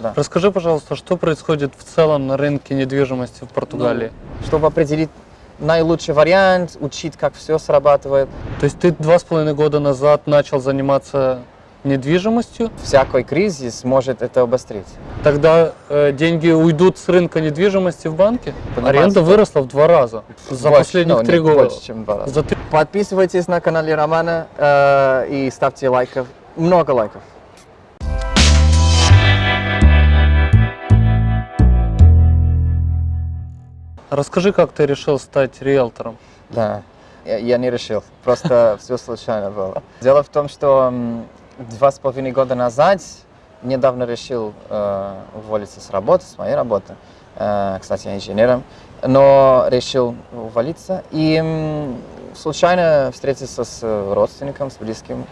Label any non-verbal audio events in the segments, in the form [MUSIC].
да. Расскажи, пожалуйста, что происходит в целом на рынке недвижимости в Португалии? Чтобы определить наилучший вариант, учить, как все срабатывает. То есть ты два с половиной года назад начал заниматься недвижимостью, Всякий кризис может это обострить. тогда э, деньги уйдут с рынка недвижимости в банке? Понимаете, Аренда да. выросла в два раза за Больше, последних ну, три года. Больше, чем два раза. За три- Подписывайтесь на канале Романа э, и ставьте лайков. Много лайков. Расскажи, как ты решил стать риэлтором? Да, я, я не решил, просто [LAUGHS] все случайно было. Дело в том, что два с половиной года назад недавно решил э, уволиться с работы, с моей работы. Э, кстати, я инженером, но решил уволиться и случайно встретился с родственником, с близким,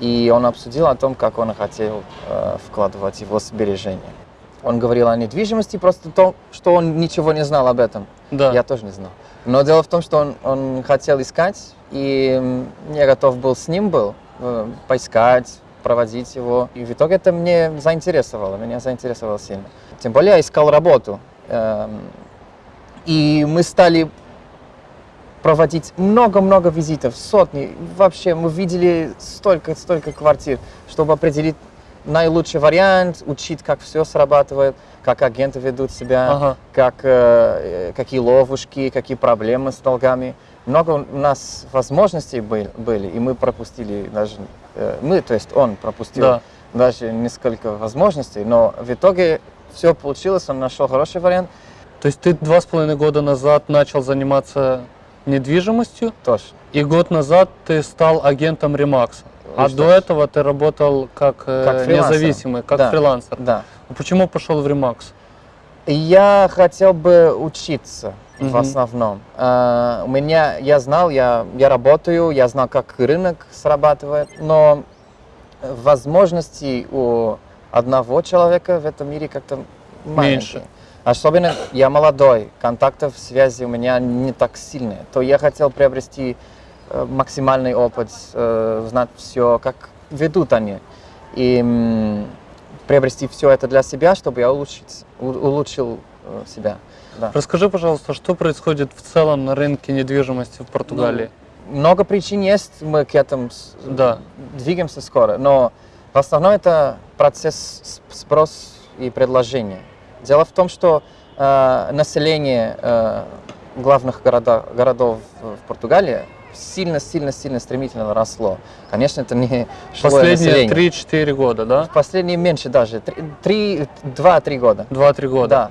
и он обсудил о том, как он хотел э, вкладывать его сбережения. Он говорил о недвижимости, просто то, что он ничего не знал об этом. Да. Я тоже не знал. Но дело в том, что он, он хотел искать, и я готов был с ним был э, поискать, проводить его. И в итоге это мне заинтересовало, меня заинтересовало сильно. Тем более я искал работу. Эм, и мы стали проводить много-много визитов, сотни. Вообще мы видели столько-столько квартир, чтобы определить наилучший вариант, учить, как все срабатывает, как агенты ведут себя, Ага. как, э, какие ловушки, какие проблемы с долгами. Много у нас возможностей был- были, и мы пропустили даже, э, мы, то есть он пропустил Да. даже несколько возможностей, но в итоге все получилось, он нашел хороший вариант, То есть ты два с половиной года назад начал заниматься недвижимостью, тоже. и год назад ты стал агентом Ремакса. А до этого ты работал как, э, Как независимый, как Да. фрилансер. Да. А Почему пошел в Ремакс? Я хотел бы учиться в Мгм. основном. А, у меня, я знал, я, я работаю, я знал, как рынок срабатывает, но возможностей у одного человека в этом мире как-то. Меньше. Особенно я молодой, контактов, связи у меня не так сильные. То я хотел приобрести максимальный опыт, э, знать все, как ведут они. И приобрести все это для себя, чтобы я улучшить, улучшил э, себя. Да. Расскажи, пожалуйста, что происходит в целом на рынке недвижимости в Португалии? Много причин есть, мы к этому Да. двигаемся скоро, но в основном это процесс спрос и предложения. Дело в том, что э, население э, главных города, городов в Португалии сильно-сильно-сильно стремительно росло. Конечно, это не Последние население. 3-4 года, да? Последние меньше даже, три- два-три года. 2-3 года. Да.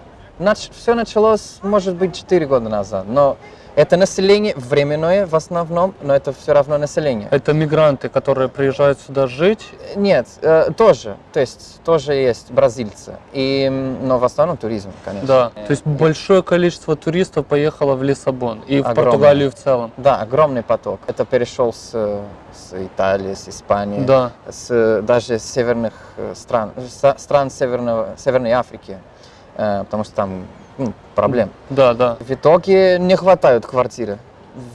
все началось, может быть, 4 года назад, но это население временное в основном, но это все равно население. Это мигранты, которые приезжают сюда жить. Нет, э, тоже, то есть тоже есть бразильцы, и, но в основном туризм, конечно. Да. То есть большое количество туристов поехало в Лиссабон и в Огромное. Португалию в целом. Да, огромный поток. Это перешел с, с Италии, с Испании, Да. с даже с северных э, стран, с- стран Северного, Северной Африки, э, потому что там ну, проблем. Да, да. В итоге не хватают квартиры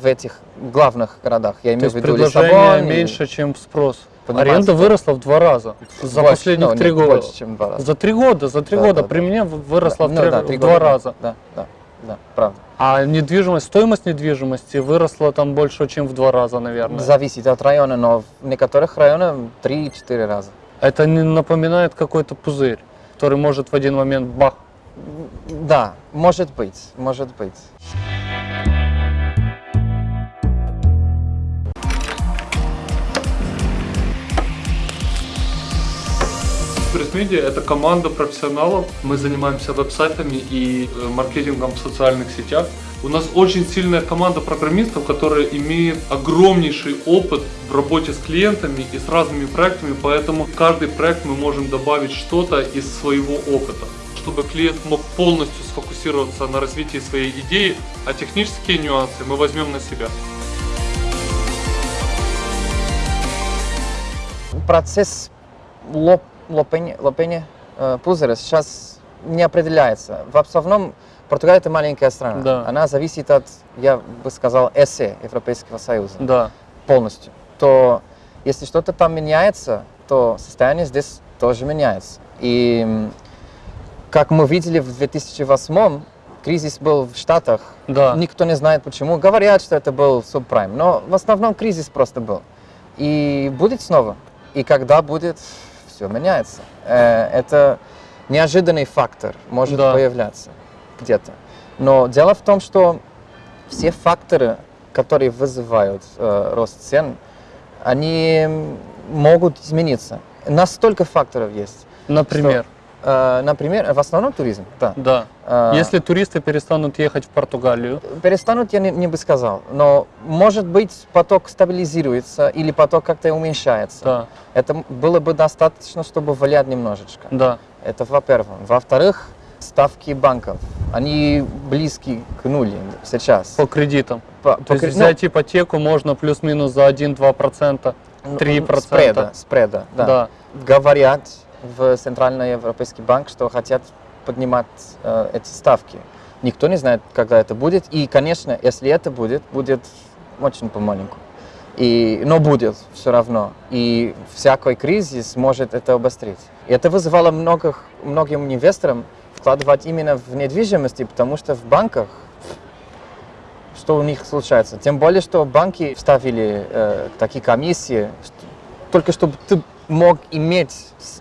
в этих главных городах. Я имею в виду Лиссабон. и- меньше, чем спрос. Понимаете, Аренда да. выросла в два раза за Больше, последних ну, три года. Больше, чем два раза. За три года, за три Да, года да, при да. мне выросла Да, в, три- ну да, три в года, два раза. Да, да, да, правда. А недвижимость, стоимость недвижимости выросла там больше, чем в два раза, наверное. Зависит от района, но в некоторых районах 3-4 раза. Это не напоминает какой-то пузырь, который может в один момент бах. Да, может быть, может быть. Пресс-медиа – это команда профессионалов. Мы занимаемся веб-сайтами и э, маркетингом в социальных сетях. У нас очень сильная команда программистов, которая имеет огромнейший опыт в работе с клиентами и с разными проектами, поэтому в каждый проект мы можем добавить что-то из своего опыта чтобы клиент мог полностью сфокусироваться на развитии своей идеи, а технические нюансы мы возьмем на себя. Процесс лоп, лопения, лопения э, пузыря сейчас не определяется. В основном Португалия это маленькая страна. Да. Она зависит от, я бы сказал, ЭСЕ, Европейского Союза. Да. полностью, то если что-то там меняется, то состояние здесь тоже меняется. И как мы видели в 2008 кризис был в Штатах. Да. Никто не знает почему. Говорят, что это был субпрайм, но в основном кризис просто был. И будет снова. И когда будет, все меняется. Э, Это неожиданный фактор может Да. появляться где-то. Но дело в том, что все факторы, которые вызывают э, рост цен, они могут измениться. Настолько факторов есть. Например, например, в основном туризм, да. да. Э, Если туристы перестанут ехать в Португалию, Перестанут, я не, не бы сказал, но может быть поток стабилизируется или поток как-то уменьшается. да, Это было бы достаточно, чтобы влиять немножечко. да, Это во-первых. Во-вторых, ставки банков, они близки к нулю сейчас. по кредитам. По- То по есть кре- взять ипотеку можно плюс-минус за 1-2%. ну, 3%. Спреда, спреда, да. Да. Говорят в Центральный Европейский банк, что хотят поднимать э, эти ставки. Никто не знает, когда это будет. И, конечно, если это будет, будет очень помаленьку. И, но будет все равно. И всякий кризис может это обострить. И это вызывало многих, многим инвесторам вкладывать именно в недвижимости, потому что в банках что у них случается. Тем более, что банки вставили э, такие комиссии, что- только чтобы ты мог иметь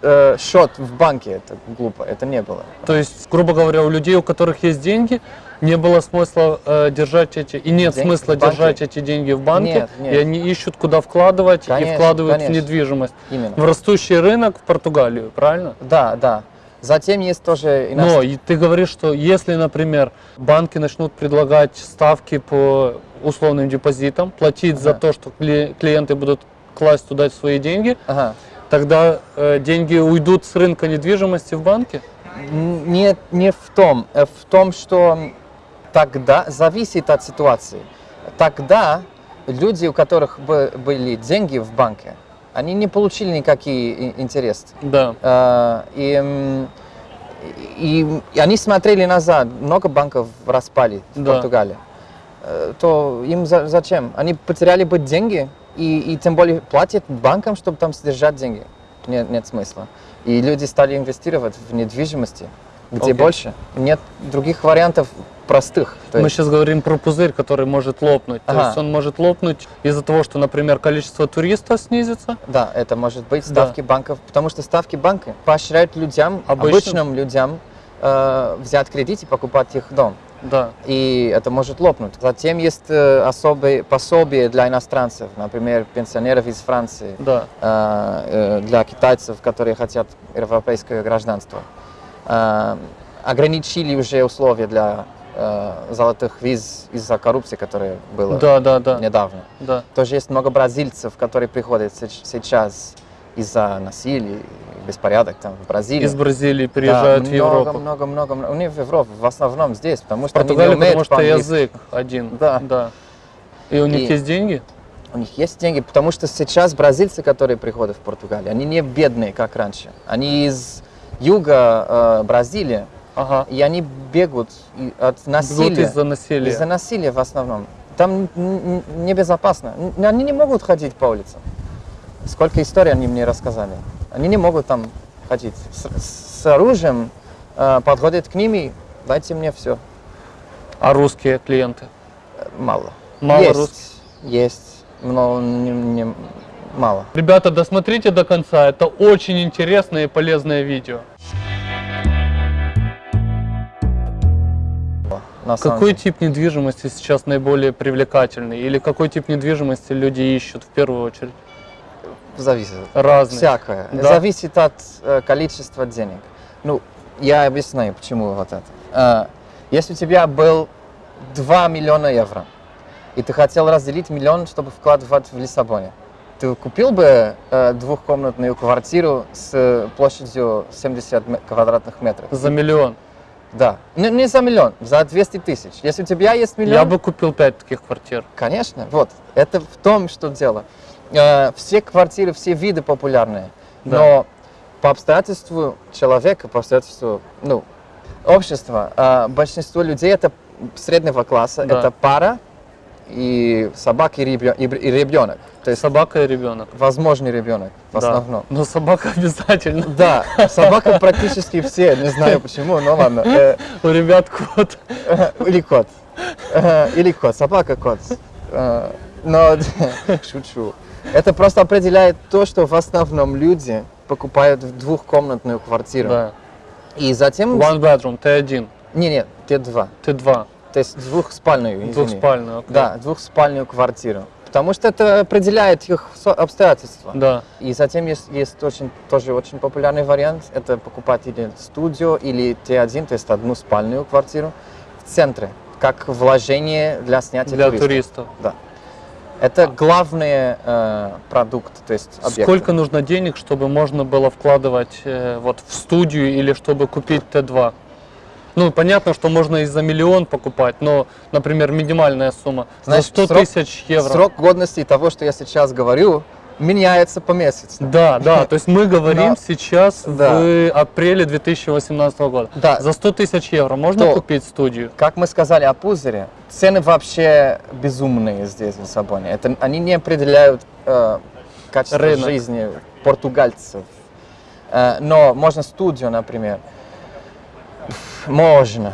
э, счет в банке. Это глупо, это не было. То есть, грубо говоря, у людей, у которых есть деньги, не было смысла э, держать эти, и нет Деньги смысла держать эти деньги в банке, Нет, нет. и они ищут, куда вкладывать, Конечно, и вкладывают конечно. в недвижимость. Именно. В растущий рынок в Португалию, правильно? Да, да. Затем есть тоже Но иностранные... и ты говоришь, что если, например, банки начнут предлагать ставки по условным депозитам, платить за Ага. то, что кли- клиенты будут класть туда свои деньги, Ага. Тогда э, деньги уйдут с рынка недвижимости в банки? Н- Не, в том, э, в том, что тогда зависит от ситуации. Тогда люди, у которых бы- были деньги в банке, они не получили никакие интересы. Да. Э, И, и, и они смотрели назад, много банков распали в Да. Португалии. Э, То им за- зачем? Они потеряли бы деньги, и, и тем более платят банкам, чтобы там содержать деньги. Нет, нет смысла. И люди стали инвестировать в недвижимости, где Окей. больше. Нет других вариантов простых. То Мы есть- сейчас говорим про пузырь, который может лопнуть. То Ага. есть он может лопнуть из-за того, что, например, количество туристов снизится. Да, это может быть Да. ставки банков, потому что ставки банка поощряют людям, Обычным? обычным людям, э, взять кредит и покупать их дом. Да. и это может лопнуть. Затем есть э, особые пособия для иностранцев, например, пенсионеров из Франции, Да. э, э, для китайцев, которые хотят европейское гражданство. Ограничили уже условия для золотых виз из-за коррупции, которая была Да, да, да. недавно. Да. Тоже есть много бразильцев, которые приходят сейчас из-за насилия беспорядок там в Бразилии. Из Бразилии Да, приезжают в много, Европу. Много, много, много. Не в Европу, в основном здесь, потому что Португалия, они не потому что язык один. Да. да. И у них И- есть деньги? У них есть деньги, потому что сейчас бразильцы, которые приходят в Португалию, они не бедные, как раньше. Они из юга э, Бразилии, Ага. и они бегут от насилия. Из-за насилия. Из-за насилия в основном. Там небезопасно. Они не могут ходить по улицам. Сколько историй они мне рассказали. Они не могут там ходить. С, с оружием э, подходят к ним и дайте мне все. А русские клиенты? Мало. Мало есть, русских? Есть, но не, не- мало. Ребята, досмотрите до конца. Это очень интересное и полезное видео. На самом Какой деле. тип недвижимости сейчас наиболее привлекательный? Или какой тип недвижимости люди ищут в первую очередь? Зависит. Разные. Всякое. Да. Зависит от э, количества денег. Ну, я объясню, почему вот это. Э, если у тебя был 2 миллиона евро, и ты хотел разделить миллион, чтобы вкладывать в Лиссабоне, ты купил бы э, двухкомнатную квартиру с э, площадью 70 ме- квадратных метров? За миллион. Да. Не, не за миллион, за 200 тысяч. Если у тебя есть миллион... Я бы купил пять таких квартир. Конечно, вот. Это в том, что дело. Э, Все квартиры, все виды популярные, Да. но по обстоятельству человека, по обстоятельству ну, общества, э, большинство людей это среднего класса, Да. это пара и собака, и, ребё- и и ребенок. То есть Собака и ребенок. возможный ребенок в Да. основном. Но собака обязательно. Да, собака практически все, не знаю [LAUGHS] почему, но ладно. Э, У ребят кот. Или кот. Или кот, собака кот. Но [LAUGHS] шучу. Это просто определяет то, что в основном люди покупают двухкомнатную квартиру. Да. И затем... One bedroom, ты один, Не, нет, те два. ты два. То есть двухспальную, извини. Двухспальную. окей. Да, двухспальную квартиру. Потому что это определяет их обстоятельства. Да. И затем есть, есть очень, тоже очень популярный вариант, это покупать или студию, или Т1, то есть одну спальную квартиру в центре, как вложение для снятия Для туристов. туристов. Да. Это главный э, продукт, то есть объект. Сколько нужно денег, чтобы можно было вкладывать э, вот в студию или чтобы купить Т2? Ну, понятно, что можно и за миллион покупать, но, например, минимальная сумма Знаешь, за 100 срок- тысяч евро. Срок годности того, что я сейчас говорю, меняется по месяцу. Да, да, то есть мы говорим Но- сейчас Да. в апреле 2018 года. Да. За 100 тысяч евро можно То- купить студию? Как мы сказали о пузыре, цены вообще безумные здесь, в Лиссабоне. Это, они не определяют э, качество Рынок. жизни португальцев. Э, но можно студию, например. Можно.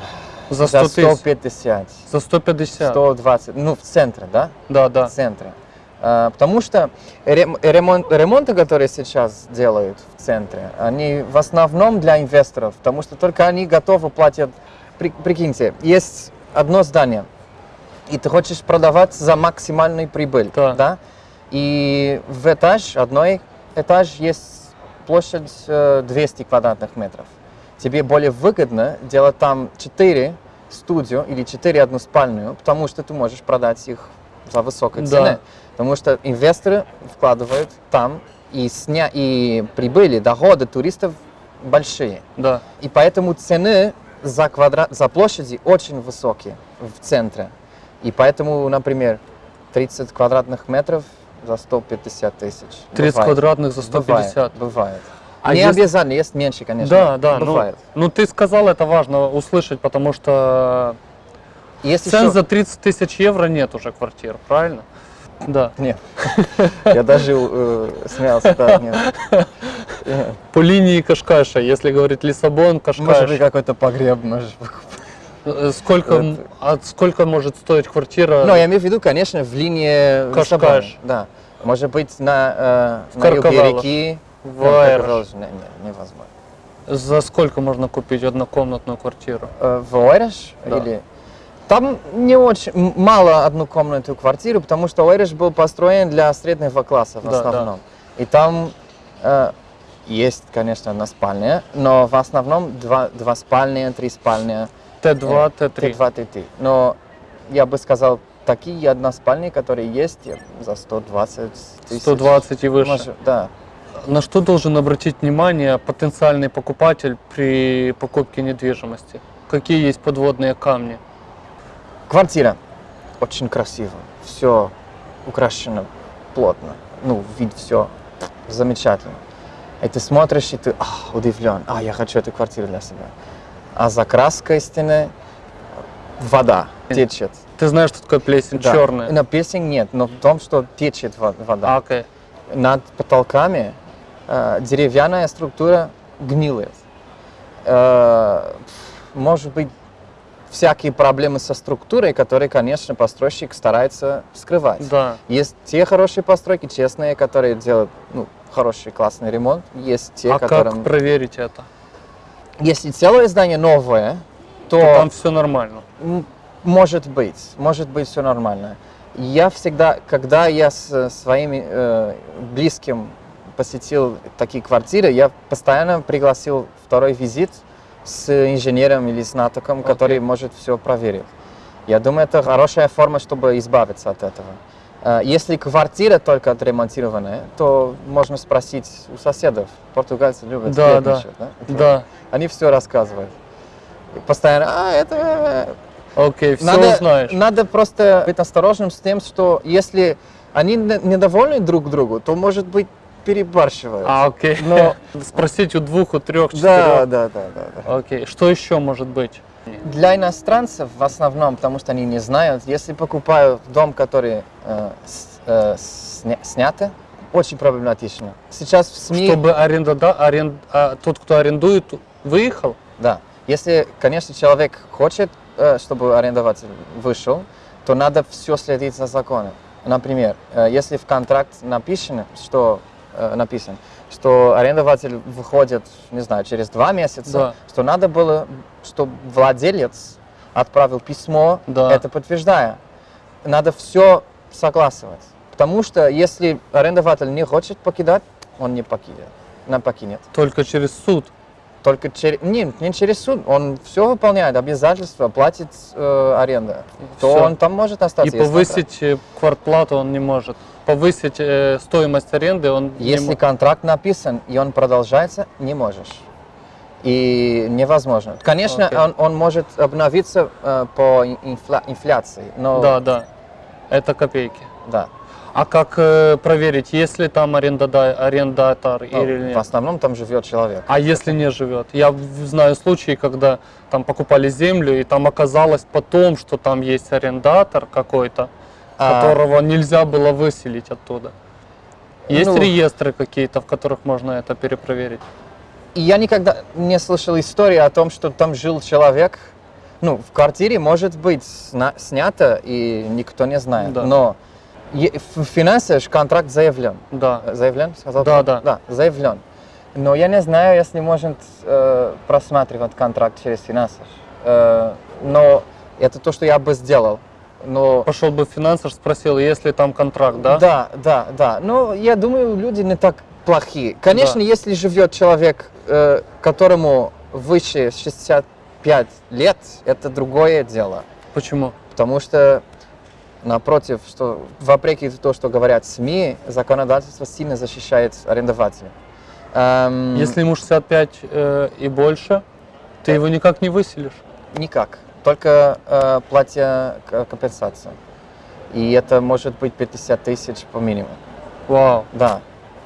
За За 100 тысяч? 150, За 150? 120, ну в центре, да? Да, да. В центре. Э, потому что рем- ремонт, ремонты, которые сейчас делают в центре, они в основном для инвесторов, потому что только они готовы платить. При- прикиньте, есть одно здание, и ты хочешь продавать за максимальную прибыль, Да. И в этаж, одной этаж есть площадь э, 200 квадратных метров. Тебе более выгодно делать там 4 студию или 4 односпальную, потому что ты можешь продать их за высокой Да. ценой. Потому что инвесторы вкладывают там, и, сня... и прибыли, доходы туристов большие. Да. И поэтому цены за, квадрат, за площади очень высокие в центре. И поэтому, например, 30 квадратных метров за 150 тысяч. 30 Бывает. квадратных за 150. Бывает. бывает. А Не если- обязательно, есть меньше, конечно. Да, да. Ну, Бывает. ну, ты сказал, это важно услышать, потому что Есть цен еще- за 30 тысяч евро нет уже квартир, правильно? Да. Нет. Я даже э, смеялся, да, нет. По линии Кашкаша, если говорить Лиссабон, Может быть, Кашкаш. какой-то погреб, может быть. э, Сколько, Это- а сколько может стоить квартира? Но я имею в виду, конечно, в линии Кашкаш. Да. Может быть, на, э, В на юге реки. В Ну, не- не- невозможно. За сколько можно купить однокомнатную квартиру? Э, В? Да. Или... Там не очень, мало однокомнатную квартиру, потому что Ойреш был построен для среднего класса в Да, да. основном. И там э, есть, конечно, одна спальня, но в основном два, два спальня, три спальня, Т2, Т3. Т2, Т3. Но я бы сказал, такие односпальни, которые есть за 120 тысяч. 120 и выше. Может, да. На что должен обратить внимание потенциальный покупатель при покупке недвижимости? Какие есть подводные камни? Квартира очень красиво, все украшено плотно, ну, вид все замечательно. И ты смотришь, и ты ах, удивлен, а, я хочу эту квартиру для себя. А за краской стены вода течет. Ты знаешь, что такое плесень Да. черная? На песен нет, но в том, что течет во- вода. А, окей. Над потолками э, деревянная структура гнилит. Э, может быть, всякие проблемы со структурой, которые, конечно, постройщик старается скрывать. Да. Есть те хорошие постройки, честные, которые делают ну, хороший, классный ремонт. Есть те, а которым... как проверить это? Если целое здание новое, то, То там все нормально. может быть, может быть все нормально. Я всегда, когда я с своими э, близким посетил такие квартиры, я постоянно пригласил второй визит с инженером или знатоком, Окей. который может все проверить. Я думаю, это хорошая форма, чтобы избавиться от этого. Э, Если квартира только отремонтированная, то можно спросить у соседов. Португальцы любят Да, да. сплетничать, да? Да. Они все рассказывают. И постоянно, а, это... Окей, все Надо, узнаешь. надо просто быть осторожным с тем, что если они не- недовольны друг другу, то, может быть, перебарщивают. А, окей. Но- [LAUGHS] Спросить у двух, у трех, да, четырех. да, да, да, да. Окей. Что еще может быть? Для иностранцев в основном, потому что они не знают, если покупают дом, который э, с- э, сня- очень проблематично. Сейчас в СМИ... Чтобы аренда, да, арен- а тот, кто арендует, выехал? Да. Если, конечно, человек хочет, э, чтобы арендователь вышел, то надо все следить за законом. Например, э, если в контракт написано, что написан, что арендователь выходит, не знаю, через два месяца, Да. что надо было, чтобы владелец отправил письмо, Да. это подтверждая. Надо все согласовать. Потому что если арендователь не хочет покидать, он не покинет. Не покинет. Только через суд. Только через... Нет, не через суд. Он все выполняет, обязательства, платит э, аренда. То Всё. он там может остаться. И повысить э, квартплату он не может. Повысить э, стоимость аренды он контракт- не Если мо- контракт написан и он продолжается, не можешь. И невозможно. Конечно, Окей. он, он может обновиться э, по инфля- инфляции, но Да, да. Это копейки. да. А как э, проверить, есть ли там арендода- арендатор Ну, или в нет? основном там живет человек. А если не живет? Я в- знаю случаи, когда там покупали землю, и там оказалось потом, что там есть арендатор какой-то, А, которого нельзя было выселить оттуда. Есть Ну. реестры какие-то, в которых можно это перепроверить? Я никогда не слышал истории о том, что там жил человек. Ну, в квартире может быть снято, и никто не знает. Да. Но в финансах контракт заявлен. Да. Заявлен? Сказал? Да, да. Да, заявлен. Но я не знаю, если может э, просматривать контракт через финансов. Э, но это то, что я бы сделал. Но Пошел бы в финансер, спросил, есть ли там контракт, да? да, да, да. Но я думаю, люди не так плохие. Конечно, Да. если живет человек, э, которому выше 65 лет, это другое дело. Почему? Потому что, напротив, что вопреки то, что говорят СМИ, законодательство сильно защищает арендователя. Эм, Если ему 65 э, и больше, ты Э. его никак не выселишь. Никак. Только э, платя компенсацию. И это может быть 50 тысяч по минимуму. Вау. Да.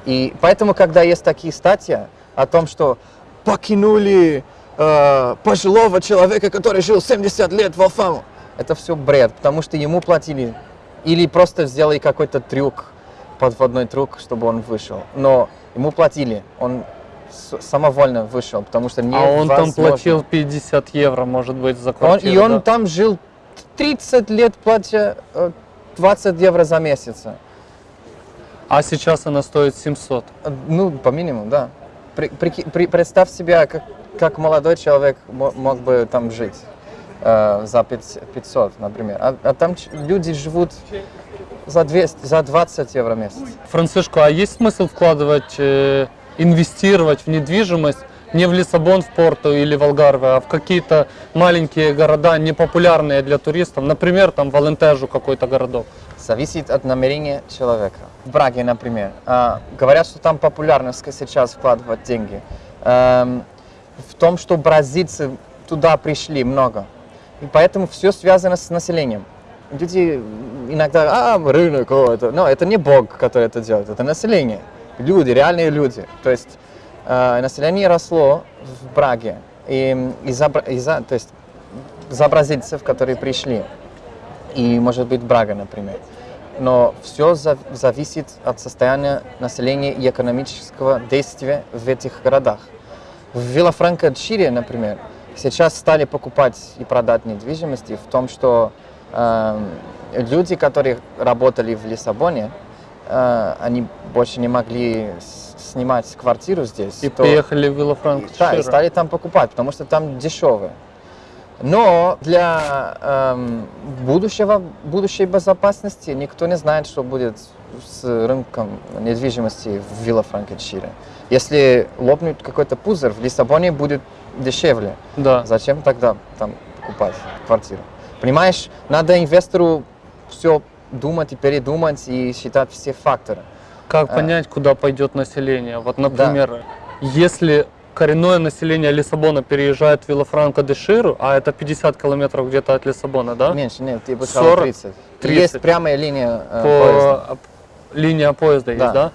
И поэтому, когда есть такие статьи о том, что покинули э, пожилого человека, который жил 70 лет в Алфаму, это все бред, потому что ему платили. Или просто сделали какой-то трюк, подводной трюк, чтобы он вышел. Но ему платили, он самовольно вышел, потому что не А он там платил 50 евро, может быть, за он, квартиру. и он да? там жил 30 лет, платя э, 20 евро за месяц. А сейчас она стоит 700. Ну, по минимуму, да. При- прики- при- представь себя, как, как молодой человек мо- мог бы там жить э, за 500, 500, например. А, а там люди живут за, 200, за 20 евро в месяц. Францишко, а есть смысл вкладывать, э, инвестировать в недвижимость не в Лиссабон, в Порту или в Алгарве, а в какие-то маленькие города, непопулярные для туристов, например, там в Алентежу какой-то городок? Зависит от намерения человека. В Браге, например, а, говорят, что там популярно сейчас вкладывать деньги. Эм, в том, что бразильцы туда пришли много. И поэтому все связано с населением. Люди иногда, а, рынок, о, это, но это не Бог, который это делает, это население. Люди, реальные люди. То есть э, население росло в Браге. И из-за, из-за- то есть, за бразильцев, которые пришли и, может быть, Брага, например. Но все зависит от состояния населения и экономического действия в этих городах. В Виллафранко-Чире, например, сейчас стали покупать и продать недвижимости в том, что э, люди, которые работали в Лиссабоне, э, они больше не могли снимать квартиру здесь. И то- приехали в Виллафранк. да, и стали там покупать, потому что там дешевые. Но для эм, будущего, будущей безопасности никто не знает, что будет с рынком недвижимости в Виллафранко-Чире. Если лопнет какой-то пузырь, в Лиссабоне будет дешевле. Да. Зачем тогда там покупать квартиру? Понимаешь, надо инвестору все думать и передумать и считать все факторы. Как А. понять, куда пойдет население? Вот, например, если коренное население Лиссабона переезжает в Виллафранко де Ширу, а это 50 километров где-то от Лиссабона, да? Меньше, нет, сказал 40, 30. 30. Есть прямая линия э, По поезда. линия поезда есть, Да. да?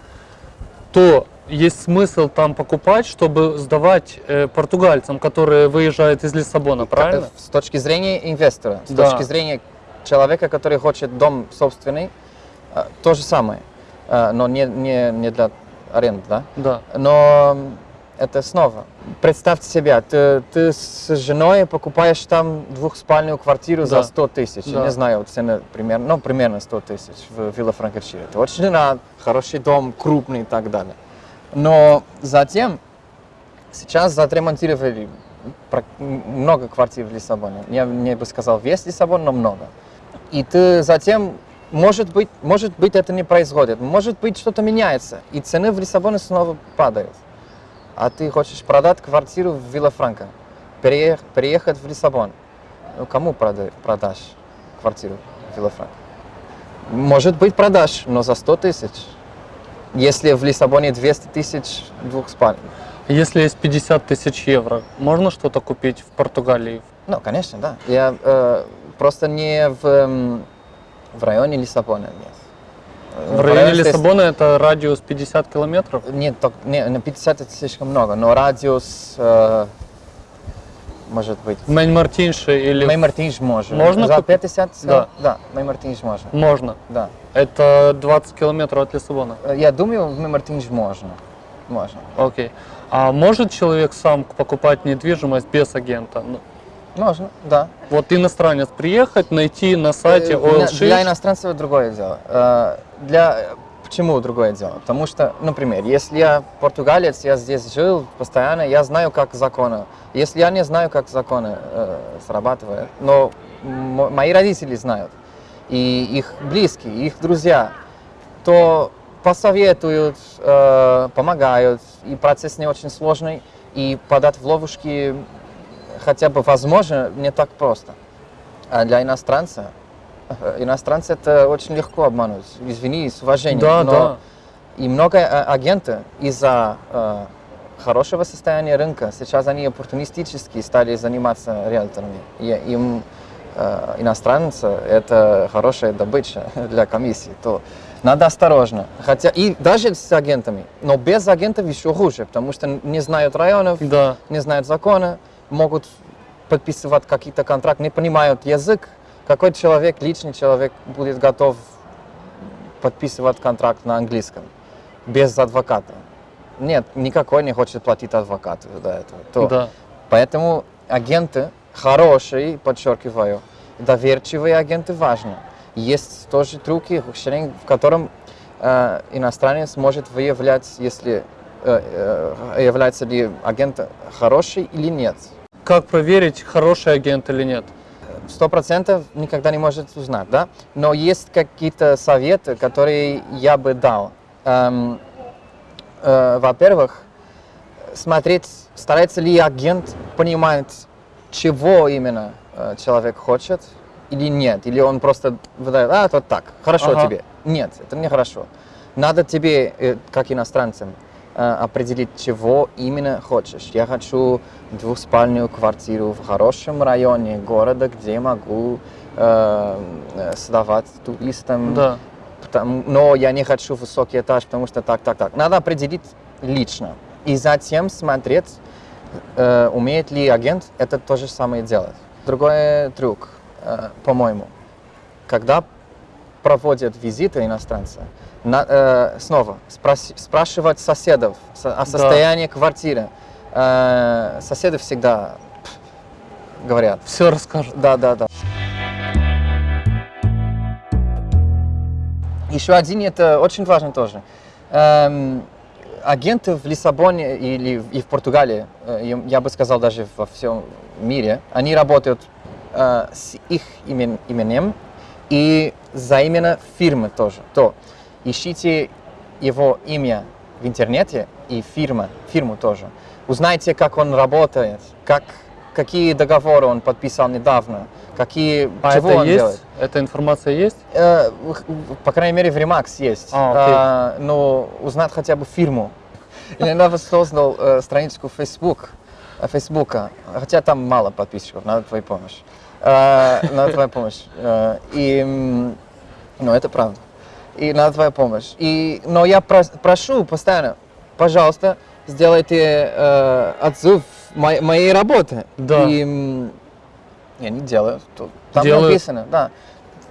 то есть смысл там покупать, чтобы сдавать э, португальцам, которые выезжают из Лиссабона, правильно? С точки зрения инвестора, с Да. точки зрения человека, который хочет дом собственный, э, то же самое, Э, но не, не, не для аренды, да? Да. Но это снова. Представьте себя, ты, ты с женой покупаешь там двухспальную квартиру Да. за 100 тысяч. Да. Не знаю, цены примерно, ну, примерно 100 тысяч в Вилла Франкершире. Это очень рад, хороший дом, крупный и так далее. Но затем, сейчас отремонтировали много квартир в Лиссабоне. Я не бы сказал весь Лиссабон, но много. И ты затем, может быть, может быть это не происходит, может быть что-то меняется, и цены в Лиссабоне снова падают. А ты хочешь продать квартиру в Виллафранко, переех- переехать в Лиссабон. Ну, кому прода- продашь квартиру в Виллафранко? Может быть, продашь, но за 100 тысяч. Если в Лиссабоне 200 тысяч двухспальных. Если есть 50 тысяч евро, можно что-то купить в Португалии? Ну, конечно, да. Я э, просто не в, эм, в районе Лиссабона, нет. В районе Лиссабона это радиус 50 километров? Нет, так, не, 50 это слишком много, но радиус, э, может быть, Мэнь Мартинши или... Мэй Мартинш можно. Можно За купить? 50? Да. Да, Мэй Мартинш можно, Можно. да. Это 20 километров от Лиссабона. Э, Я думаю, в Мэй Мартинш можно. Можно. Окей. А может человек сам покупать недвижимость без агента? Ну, Можно, да. Вот иностранец приехать, найти на сайте Э, Oil для- Для иностранцев другое дело. Э, Для... Почему другое дело? Потому что, например, если я португалец, я здесь жил постоянно, я знаю, как законы. Если я не знаю, как законы э, срабатывают, но мои родители знают, и их близкие, их друзья, то посоветуют, э, помогают, и процесс не очень сложный, и подать в ловушки хотя бы возможно не так просто. А для иностранца, э, иностранца это очень легко обмануть. Извини, с уважением. Да, но да. И много э, агентов из-за э, хорошего состояния рынка, сейчас они оппортунистически стали заниматься риэлторами. И им э, иностранцы это хорошая добыча [LAUGHS] для комиссии. То надо осторожно. Хотя и даже с агентами, но без агентов еще хуже, потому что не знают районов, Да. не знают закона, могут подписывать какие-то контракты, не понимают язык. Какой человек, личный человек, будет готов подписывать контракт на английском без адвоката? Нет, никакой не хочет платить адвокату за этого. То- Да. Поэтому агенты хорошие, подчеркиваю, доверчивые агенты важны. Есть тоже трюки, в котором э, иностранец может выявлять, если э, э, является ли агент хороший или нет. Как проверить, хороший агент или нет? Сто процентов никогда не может узнать, да? Но есть какие-то советы, которые я бы дал. Эм, э, во-первых, смотреть, старается ли агент понимать, чего именно э, человек хочет или нет. Или он просто выдает, а, это так, хорошо Ага. тебе. Нет, это не хорошо. Надо тебе, э, как иностранцам, определить, чего именно хочешь. Я хочу двухспальную квартиру в хорошем районе города, где могу э, э, сдавать туристам Да. Потому- но я не хочу высокий этаж, потому что так, так, так. Надо определить лично. И затем смотреть, э, умеет ли агент это то же самое делать. Другой трюк, э, по-моему, когда проводят визиты иностранца, на- э, снова спрос- спрашивать соседов со- о состоянии квартиры. Э, соседи всегда пф, говорят. Все расскажут. Да, да, да. Еще один, это очень важно тоже. Эм, агенты в Лиссабоне или в- и в Португалии, э, я- я бы сказал даже во всем мире, они работают э, с их имен- именем и за именно фирмы тоже. То ищите его имя в интернете и фирма, фирму тоже. Узнайте, как он работает, как, какие договоры он подписал недавно, какие, А чего это он есть? делает. Эта информация есть? Э, по крайней мере, в Remax есть. А, окей. А, но узнать хотя бы фирму. [LAUGHS] Я недавно создал э, страничку Facebook, э, Фейсбука, хотя там мало подписчиков, надо твоя помощь. Э, надо твоя помощь. Э, и, ну, это правда. И надо твоя помощь. И, но я прос- прошу постоянно, пожалуйста, сделайте э, отзыв мо- моей работы. Да. И я не делаю. Там Делают. написано, да.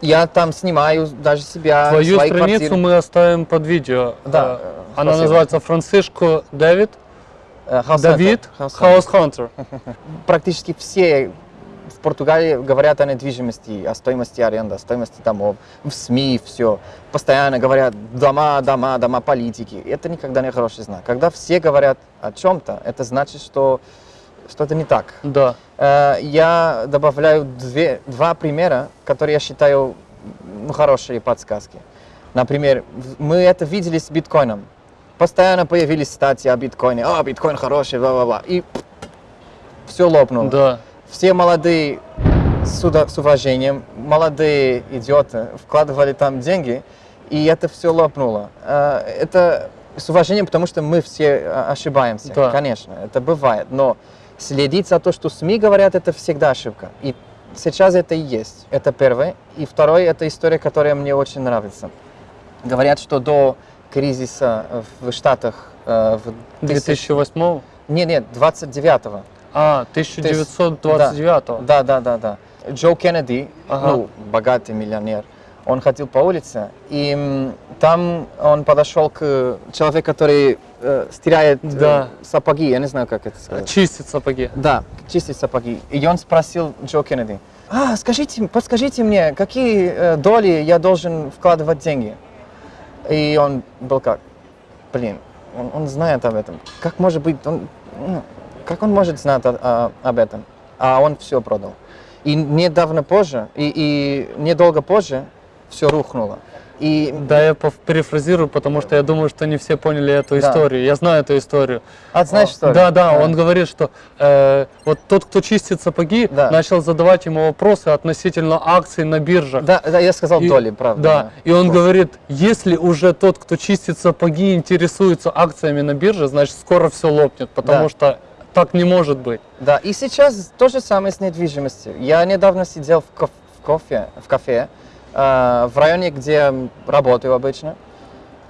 Я там снимаю даже себя, Твою свои страницу квартиры. мы оставим под видео. Да, Э, Она спасибо. называется Францишко Дэвид. Э, House Давид Hunter, House Hunter. Хаус Хантер. [LAUGHS] Практически все в Португалии говорят о недвижимости, о стоимости аренды, о стоимости домов, в СМИ все. Постоянно говорят дома, дома, дома политики. Это никогда не хороший знак. Когда все говорят о чем-то, это значит, что что-то не так. Да. Э, Я добавляю две, два примера, которые я считаю ну, хорошие подсказки. Например, мы это видели с биткоином. Постоянно появились статьи о биткоине. А, биткоин хороший, бла-бла-бла. И все лопнуло. Да. Все молодые с, с уважением, молодые идиоты вкладывали там деньги, и это все лопнуло. Э, Это с уважением, потому что мы все э, ошибаемся, Да. конечно, это бывает, но следить за то, что СМИ говорят, это всегда ошибка. И сейчас это и есть. Это первое. И второе, это история, которая мне очень нравится. Говорят, что до кризиса в Штатах э, в 2008 Нет, нет, 29-го. А, 1929 Да, да, да, да. Джо Кеннеди, Ага. ну, богатый миллионер, он ходил по улице, и там он подошел к человеку, который э, стирает э, Да. сапоги, я не знаю, как это сказать. Чистит сапоги. Да, чистить сапоги. И он спросил Джо Кеннеди, а, скажите, подскажите мне, какие э, доли я должен вкладывать деньги? И он был как, блин, он, он знает об этом. Как может быть, он, ну, как он может знать о- об этом? А он все продал. И недавно позже, и, и недолго позже все рухнуло. И Да, я перефразирую, потому что я думаю, что не все поняли эту Да. историю. Я знаю эту историю. а знаешь что? ли? Да, да, он говорит, что э, вот тот, кто чистит сапоги, Да. начал задавать ему вопросы относительно акций на биржах. Да, да, я сказал И- доли, правда. Да, и он говорит, если уже тот, кто чистит сапоги, интересуется акциями на бирже, значит скоро все лопнет, потому Да. что так не может быть. Да, и сейчас то же самое с недвижимостью. Я недавно сидел в, коф- в кофе, в кафе э, в районе, где работаю обычно.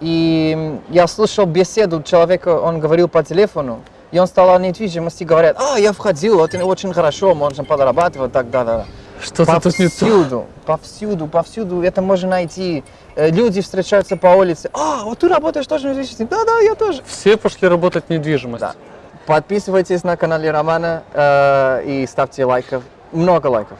И я слышал беседу человека, он говорил по телефону, и он стал о недвижимости, говорят, а, я входил, это очень хорошо, можно подрабатывать, так, да, да. Что-то тут не то. Повсюду, повсюду, повсюду это можно найти. Э, Люди встречаются по улице, а, вот ты работаешь тоже недвижимости? Да, да, я тоже. Все пошли работать в недвижимость. Да. Подписывайтесь на канале Романа э, и ставьте лайков. Много лайков.